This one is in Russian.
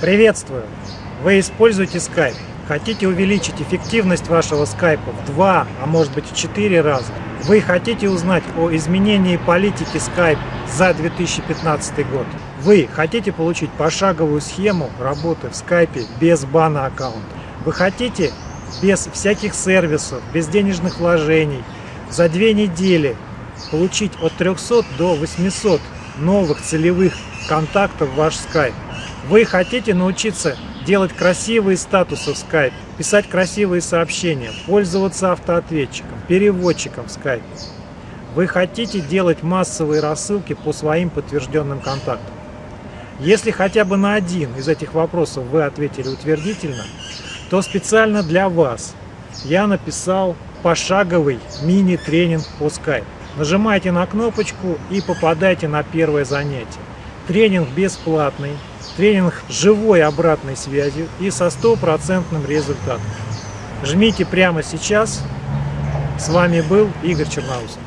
Приветствую! Вы используете Skype. Хотите увеличить эффективность вашего скайпа в два, а может быть в четыре раза? Вы хотите узнать о изменении политики Skype за 2015 год? Вы хотите получить пошаговую схему работы в скайпе без бана аккаунта? Вы хотите без всяких сервисов, без денежных вложений за две недели получить от 300 до 800 новых целевых контактов в ваш скайп? Вы хотите научиться делать красивые статусы в Skype, писать красивые сообщения, пользоваться автоответчиком, переводчиком в Skype. Вы хотите делать массовые рассылки по своим подтвержденным контактам. Если хотя бы на один из этих вопросов вы ответили утвердительно, то специально для вас я написал пошаговый мини-тренинг по Skype. Нажимайте на кнопочку и попадайте на первое занятие. Тренинг бесплатный, тренинг живой обратной связью и со стопроцентным результатом. Жмите прямо сейчас. С вами был Игорь Черноусов.